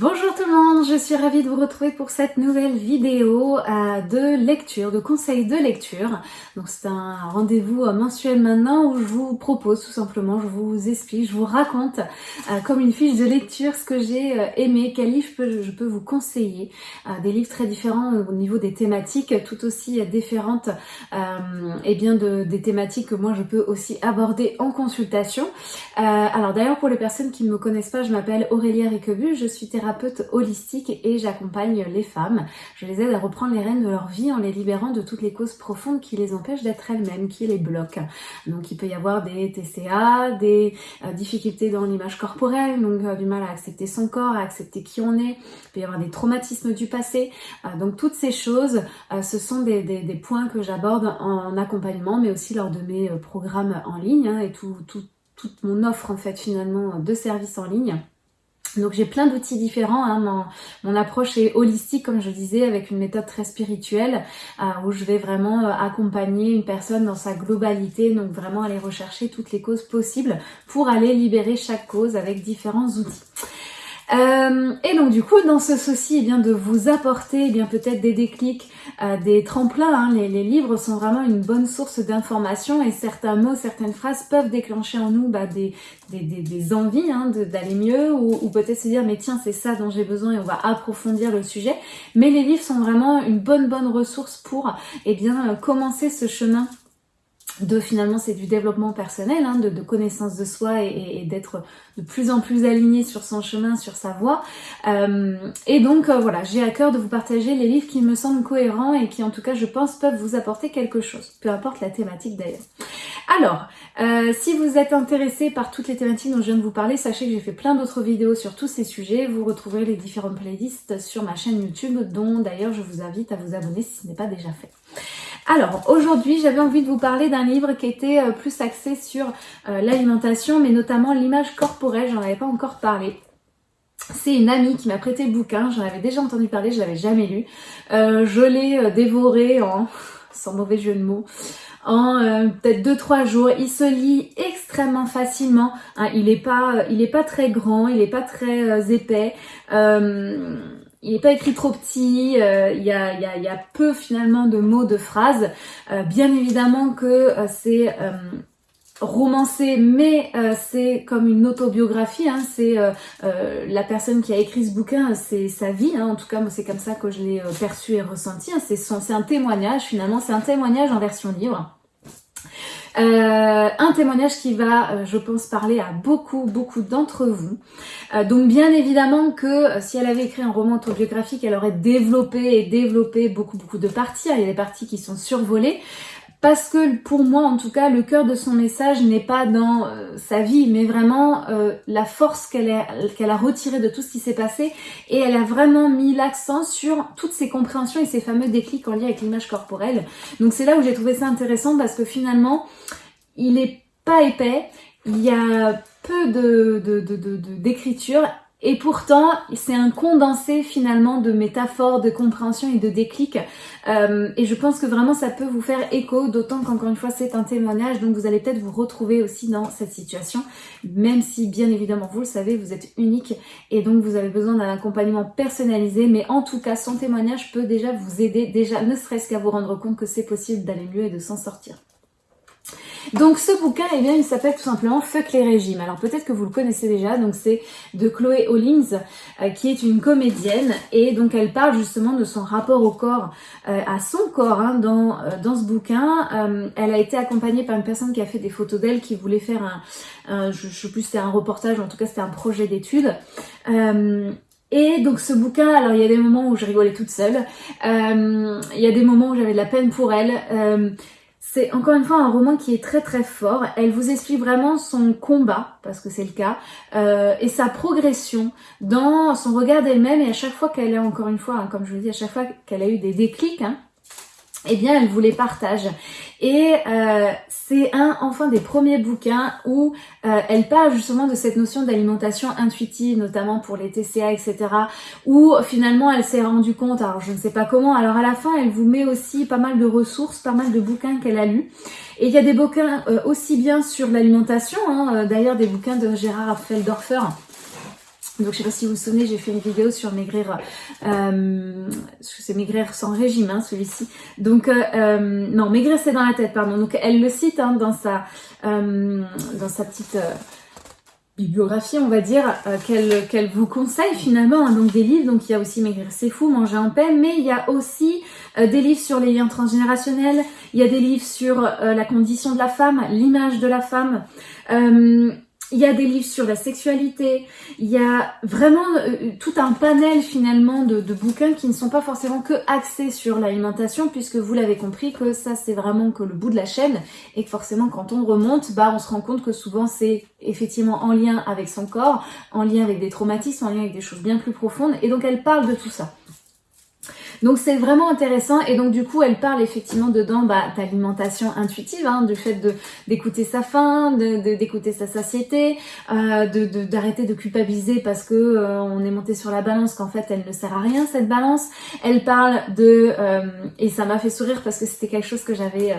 Bonjour tout le monde, je suis ravie de vous retrouver pour cette nouvelle vidéo euh, de lecture, de conseils de lecture. Donc c'est un rendez-vous euh, mensuel maintenant où je vous propose tout simplement, je vous explique, je vous raconte euh, comme une fiche de lecture ce que j'ai aimé, quel livre je peux, vous conseiller. des livres très différents au niveau des thématiques, tout aussi différentes et bien de, des thématiques que moi je peux aussi aborder en consultation. alors d'ailleurs pour les personnes qui ne me connaissent pas, je m'appelle Aurélia Riquebu, je suis thérapeute holistique et j'accompagne les femmes. Je les aide à reprendre les rênes de leur vie en les libérant de toutes les causes profondes qui les empêchent d'être elles-mêmes, qui les bloquent. Donc il peut y avoir des TCA, des euh, difficultés dans l'image corporelle, donc euh, du mal à accepter son corps, à accepter qui on est. Il peut y avoir des traumatismes du passé. Euh, donc toutes ces choses, ce sont des, points que j'aborde en accompagnement, mais aussi lors de mes programmes en ligne hein, et tout, toute mon offre en fait finalement de services en ligne. Donc j'ai plein d'outils différents, hein. mon, approche est holistique comme je disais avec une méthode très spirituelle euh, où je vais vraiment euh, accompagner une personne dans sa globalité, donc vraiment aller rechercher toutes les causes possibles pour aller libérer chaque cause avec différents outils. Euh, et donc du coup, dans ce souci eh bien, de vous apporter eh bien peut-être des déclics, euh, des tremplins, hein, les, livres sont vraiment une bonne source d'information et certains mots, certaines phrases peuvent déclencher en nous bah, des, des, des, envies hein, d'aller mieux ou, ou peut-être se dire mais tiens c'est ça dont j'ai besoin et on va approfondir le sujet. Mais les livres sont vraiment une bonne bonne ressource pour eh bien, commencer ce chemin de finalement c'est du développement personnel, hein, de, connaissance de soi et, d'être de plus en plus aligné sur son chemin, sur sa voie. Euh, et donc euh, voilà, j'ai à cœur de vous partager les livres qui me semblent cohérents et qui en tout cas je pense peuvent vous apporter quelque chose, peu importe la thématique d'ailleurs. Alors, euh, si vous êtes intéressé par toutes les thématiques dont je viens de vous parler, sachez que j'ai fait plein d'autres vidéos sur tous ces sujets. Vous retrouverez les différentes playlists sur ma chaîne YouTube, dont d'ailleurs je vous invite à vous abonner si ce n'est pas déjà fait. Alors, aujourd'hui, j'avais envie de vous parler d'un livre qui était euh, plus axé sur euh, l'alimentation, mais notamment l'image corporelle, j'en avais pas encore parlé. C'est une amie qui m'a prêté le bouquin, j'en avais déjà entendu parler, je l'avais jamais lu. Euh, je l'ai dévoré en, sans mauvais jeu de mots, en peut-être 2-3 jours. Il se lit extrêmement facilement, hein. il n'est pas, il est pas très grand, il n'est pas très épais il n'est pas écrit trop petit, euh, il y, a, y, a, y, a, peu finalement de mots, de phrases. Euh, bien évidemment que euh, c'est romancé, mais c'est comme une autobiographie. Hein, c'est la personne qui a écrit ce bouquin, c'est sa vie. Hein, en tout cas, c'est comme ça que je l'ai perçu et ressenti. Hein, c'est un témoignage finalement, c'est un témoignage en version livre. Euh, un témoignage qui va, euh, je pense, parler à beaucoup, beaucoup d'entre vous. Euh, donc bien évidemment que si elle avait écrit un roman autobiographique, elle aurait développé et développé beaucoup, beaucoup de parties. Il y a des parties qui sont survolées parce que pour moi en tout cas le cœur de son message n'est pas dans euh, sa vie mais vraiment euh, la force qu'elle a retirée de tout ce qui s'est passé. Et elle a vraiment mis l'accent sur toutes ses compréhensions et ses fameux déclics en lien avec l'image corporelle. Donc c'est là où j'ai trouvé ça intéressant parce que finalement il est pas épais. Il y a peu de d'écriture et pourtant, c'est un condensé finalement de métaphores, de compréhension et de déclics. Euh, et je pense que vraiment ça peut vous faire écho, d'autant qu'encore une fois c'est un témoignage, donc vous allez peut-être vous retrouver aussi dans cette situation, même si bien évidemment vous le savez, vous êtes unique et donc vous avez besoin d'un accompagnement personnalisé. Mais en tout cas, son témoignage peut déjà vous aider, déjà ne serait-ce qu'à vous rendre compte que c'est possible d'aller mieux et de s'en sortir. Donc ce bouquin, eh bien, il s'appelle tout simplement Fuck les régimes. Alors peut-être que vous le connaissez déjà, donc c'est de Chloé Hollins, euh, qui est une comédienne, et donc elle parle justement de son rapport au corps, euh, à son corps hein, dans, euh, dans ce bouquin. elle a été accompagnée par une personne qui a fait des photos d'elle, qui voulait faire un, je, je sais plus c'était un reportage, en tout cas c'était un projet d'étude. Et donc ce bouquin, alors il y a des moments où je rigolais toute seule, il y a des moments où j'avais de la peine pour elle, c'est encore une fois un roman qui est très très fort. Elle vous explique vraiment son combat, parce que c'est le cas, euh, et sa progression dans son regard d'elle-même. Et à chaque fois qu'elle est, encore une fois, hein, comme je vous dis, à chaque fois qu'elle a eu des déclics, hein, eh bien elle vous les partage. Et euh, c'est un enfin des premiers bouquins où euh, elle parle justement de cette notion d'alimentation intuitive, notamment pour les TCA, etc. Où finalement elle s'est rendue compte, alors je ne sais pas comment, alors à la fin elle vous met aussi pas mal de ressources, pas mal de bouquins qu'elle a lus. Et il y a des bouquins euh, aussi bien sur l'alimentation, hein, d'ailleurs des bouquins de Gérard Feldorfer Donc je sais pas si vous vous souvenez, j'ai fait une vidéo sur maigrir, euh, c'est maigrir sans régime, hein, celui-ci. Donc euh, euh, non, maigrir c'est dans la tête, pardon. Donc elle le cite hein, dans sa euh, dans sa petite euh, bibliographie, on va dire, qu'elle qu'elle vous conseille finalement. Hein, donc des livres, donc il y a aussi maigrir c'est fou, manger en paix, mais il y a aussi des livres sur les liens transgénérationnels. Il y a des livres sur la condition de la femme, l'image de la femme. Il y a des livres sur la sexualité, il y a vraiment euh, tout un panel finalement de, bouquins qui ne sont pas forcément que axés sur l'alimentation puisque vous l'avez compris que ça c'est vraiment que le bout de la chaîne et que forcément quand on remonte, bah on se rend compte que souvent c'est effectivement en lien avec son corps, en lien avec des traumatismes, en lien avec des choses bien plus profondes et donc elle parle de tout ça. Donc c'est vraiment intéressant et donc du coup elle parle effectivement dedans bah, d'alimentation intuitive, hein, du fait de d'écouter sa faim, de d'écouter sa satiété, euh, de d'arrêter de, culpabiliser parce que euh, on est monté sur la balance qu'en fait elle ne sert à rien cette balance. Elle parle de euh, et ça m'a fait sourire parce que c'était quelque chose que j'avais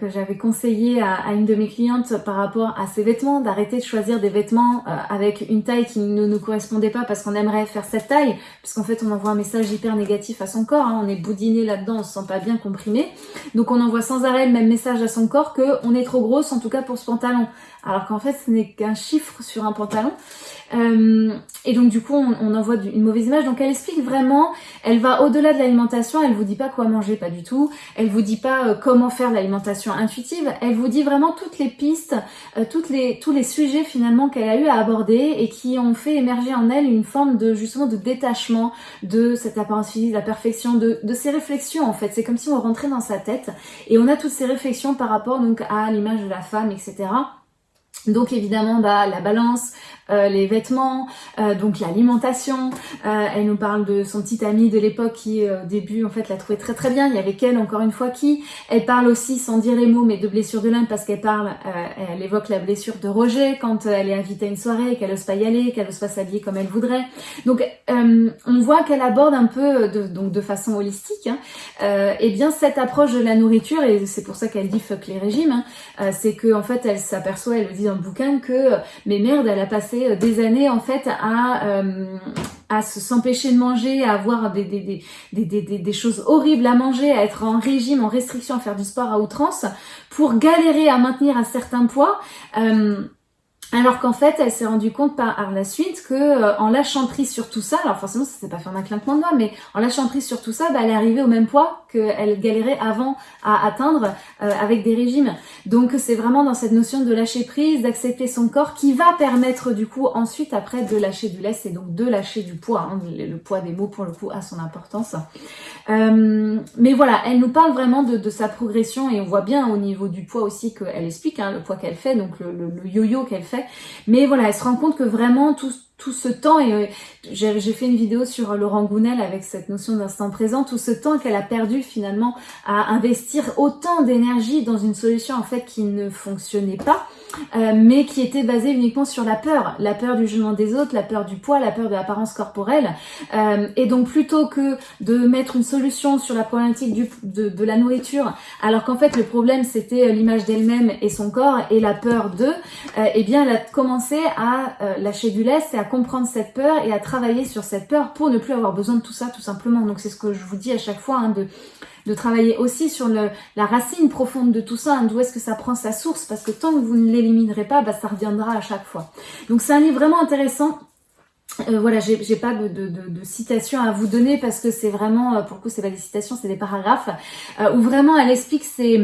que j'avais conseillé à, une de mes clientes par rapport à ses vêtements, d'arrêter de choisir des vêtements avec une taille qui ne nous correspondait pas parce qu'on aimerait faire cette taille, puisqu'en fait on envoie un message hyper négatif à son corps, hein. on est boudiné là-dedans, on se sent pas bien comprimé. Donc on envoie sans arrêt le même message à son corps que on est trop grosse, en tout cas pour ce pantalon. Alors qu'en fait ce n'est qu'un chiffre sur un pantalon. Euh, et donc du coup, on, envoie une mauvaise image. Donc elle explique vraiment, elle va au-delà de l'alimentation, elle vous dit pas quoi manger, pas du tout. Elle vous dit pas euh, comment faire l'alimentation intuitive. Elle vous dit vraiment toutes les pistes, euh, les, tous les sujets finalement qu'elle a eu à aborder et qui ont fait émerger en elle une forme de justement de détachement de cette apparence la perfection, de, de ses réflexions en fait. C'est comme si on rentrait dans sa tête et on a toutes ces réflexions par rapport donc à l'image de la femme, etc. Donc évidemment, bah, la balance, euh, les vêtements, euh, donc l'alimentation. Euh, elle nous parle de son petit ami de l'époque qui au début en fait l'a trouvé très très bien. Il y avait qu'elle encore une fois qui. Elle parle aussi sans dire les mots mais de blessure de l'âme parce qu'elle parle, elle évoque la blessure de Roger quand elle est invitée à une soirée, qu'elle ose pas y aller, qu'elle ose pas s'habiller comme elle voudrait. Donc on voit qu'elle aborde un peu de, donc de façon holistique, hein, et bien cette approche de la nourriture et c'est pour ça qu'elle dit fuck les régimes. Hein, c'est que en fait elle s'aperçoit, elle le dit dans le bouquin que mais merde elle a passé euh, des années en fait à euh, à s'empêcher de manger, à avoir des, des, des, des, choses horribles à manger, à être en régime, en restriction, à faire du sport à outrance, pour galérer à maintenir un certain poids. Euh, alors qu'en fait, elle s'est rendue compte par la suite que euh, en lâchant prise sur tout ça, alors forcément ça s'est pas fait en un claquement de doigts, mais en lâchant prise sur tout ça, bah, elle est arrivée au même poids qu'elle galérait avant à atteindre euh, avec des régimes. Donc c'est vraiment dans cette notion de lâcher prise, d'accepter son corps, qui va permettre du coup ensuite après de lâcher du lait, et donc de lâcher du poids. Hein, le, poids des mots pour le coup a son importance. Euh, mais voilà, elle nous parle vraiment de, de, sa progression et on voit bien au niveau du poids aussi qu'elle explique hein, le poids qu'elle fait, donc le yo-yo qu'elle fait mais voilà, elle se rend compte que vraiment tout, tout ce temps, et euh, j'ai fait une vidéo sur Laurent Gounel avec cette notion d'instant présent, tout ce temps qu'elle a perdu finalement à investir autant d'énergie dans une solution en fait qui ne fonctionnait pas, euh, mais qui était basée uniquement sur la peur, la peur du jugement des autres, la peur du poids, la peur de l'apparence corporelle. Euh, et donc plutôt que de mettre une solution sur la problématique de, la nourriture, alors qu'en fait le problème c'était l'image d'elle-même et son corps et la peur d'eux, eh bien elle a commencé à lâcher du lest et à comprendre cette peur et à travailler sur cette peur pour ne plus avoir besoin de tout ça tout simplement. Donc c'est ce que je vous dis à chaque fois, hein, de, de travailler aussi sur le, la racine profonde de tout ça, hein, d'où est-ce que ça prend sa source, parce que tant que vous ne l'éliminerez pas, bah, ça reviendra à chaque fois. Donc c'est un livre vraiment intéressant. Euh, voilà, j'ai pas de, de, citations à vous donner parce que c'est vraiment, euh, pour le coup, c'est pas des citations, c'est des paragraphes euh, où vraiment elle explique ses,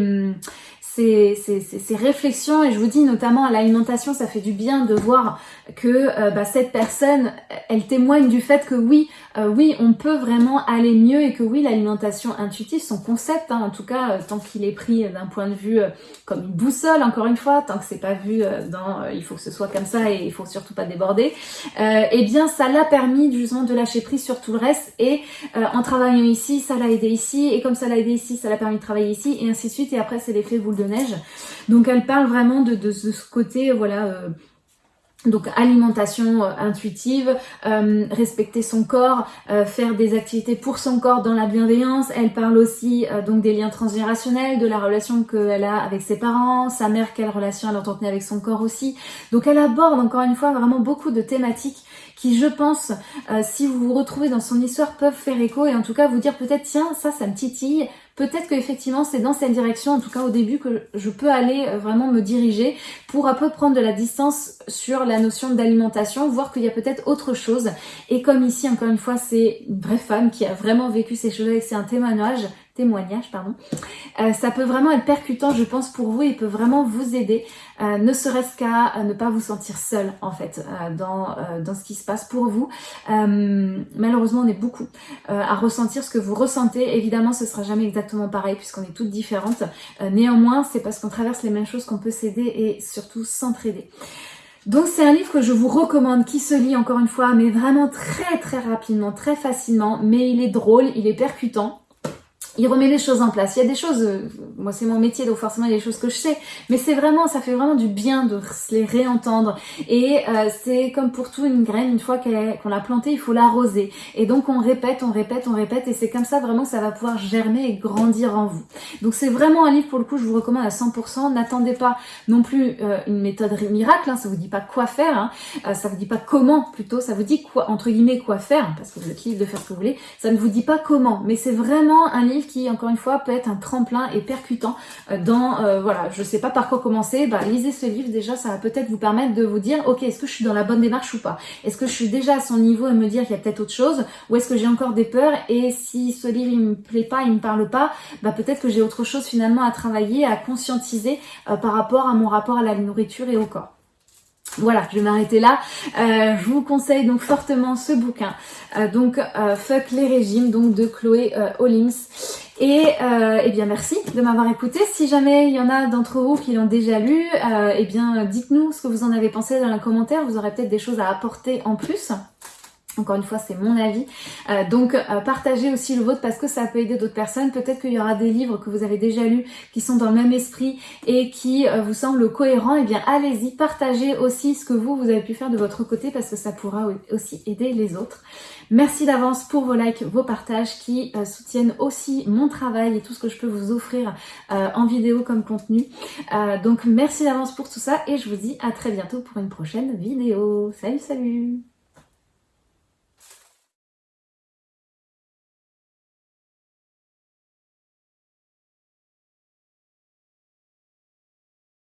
ces, réflexions. Et je vous dis notamment à l'alimentation ça fait du bien de voir que euh, bah, cette personne elle témoigne du fait que oui euh, oui on peut vraiment aller mieux et que oui l'alimentation intuitive son concept hein, en tout cas euh, tant qu'il est pris d'un point de vue comme une boussole encore une fois tant que c'est pas vu dans il faut que ce soit comme ça et il faut surtout pas déborder eh bien ça l'a permis justement de lâcher prise sur tout le reste. Et en travaillant ici ça l'a aidé ici. Et comme ça l'a aidé ici ça l'a permis de travailler ici. Et ainsi de suite. Et après c'est l'effet boule de neige. Donc elle parle vraiment de, ce côté, voilà, euh, donc alimentation euh, intuitive, euh, respecter son corps, faire des activités pour son corps dans la bienveillance. Elle parle aussi donc des liens transgénérationnels, de la relation qu'elle a avec ses parents, sa mère, quelle relation elle entretenait avec son corps aussi. Donc elle aborde encore une fois vraiment beaucoup de thématiques qui je pense, si vous vous retrouvez dans son histoire, peuvent faire écho et en tout cas vous dire peut-être tiens ça ça me titille, peut-être qu'effectivement c'est dans cette direction, en tout cas au début, que je peux aller euh, vraiment me diriger pour un peu prendre de la distance sur la notion d'alimentation, voir qu'il y a peut-être autre chose. Et comme ici, encore une fois, c'est une vraie femme qui a vraiment vécu ces choses c'est un témoignage, pardon. Euh, ça peut vraiment être percutant, je pense, pour vous et peut vraiment vous aider, euh, ne serait-ce qu'à ne pas vous sentir seul, en fait, euh, dans, dans ce qui se passe pour vous. malheureusement, on est beaucoup à ressentir ce que vous ressentez. Évidemment, ce sera jamais exactement pareil puisqu'on est toutes différentes. néanmoins, c'est parce qu'on traverse les mêmes choses qu'on peut s'aider et surtout s'entraider. Donc c'est un livre que je vous recommande, qui se lit encore une fois, mais vraiment très très rapidement, très facilement, mais il est drôle, il est percutant il remet les choses en place. Il y a des choses, euh, moi c'est mon métier donc forcément il y a des choses que je sais, mais c'est vraiment, ça fait vraiment du bien de les réentendre. Et euh, c'est comme pour tout une graine, une fois qu'on l'a plantée, il faut l'arroser. Et donc on répète, on répète, on répète, et c'est comme ça vraiment que ça va pouvoir germer et grandir en vous. Donc c'est vraiment un livre pour le coup, je vous recommande à 100%. N'attendez pas non plus euh, une méthode miracle, hein, ça vous dit pas quoi faire, hein, ça vous dit pas comment plutôt, ça vous dit quoi entre guillemets quoi faire, parce que vous êtes libre de faire ce que vous voulez. Ça ne vous dit pas comment, mais c'est vraiment un livre qui, encore une fois, peut être un tremplin et percutant euh, dans, euh, voilà, je sais pas par quoi commencer, bah lisez ce livre, déjà ça va peut-être vous permettre de vous dire, ok, est-ce que je suis dans la bonne démarche ou pas? Est-ce que je suis déjà à son niveau et me dire qu'il y a peut-être autre chose Ou est-ce que j'ai encore des peurs? Et si ce livre il me plaît pas, il me parle pas, bah peut-être que j'ai autre chose finalement à travailler, à conscientiser euh, par rapport à mon rapport à la nourriture et au corps. Voilà, je vais m'arrêter là. Euh, je vous conseille donc fortement ce bouquin. Euh, donc euh, Fuck les régimes, donc de Chloé Hollings. Et eh bien merci de m'avoir écouté. Si jamais il y en a d'entre vous qui l'ont déjà lu, eh bien dites-nous ce que vous en avez pensé dans les commentaires. Vous aurez peut-être des choses à apporter en plus. Encore une fois, c'est mon avis. Euh, donc, euh, partagez aussi le vôtre parce que ça peut aider d'autres personnes. Peut-être qu'il y aura des livres que vous avez déjà lus qui sont dans le même esprit et qui euh, vous semblent cohérents. Eh bien, allez-y, partagez aussi ce que vous, vous avez pu faire de votre côté parce que ça pourra aussi aider les autres. Merci d'avance pour vos likes, vos partages qui soutiennent aussi mon travail et tout ce que je peux vous offrir en vidéo comme contenu. donc, merci d'avance pour tout ça et je vous dis à très bientôt pour une prochaine vidéo. Salut, salut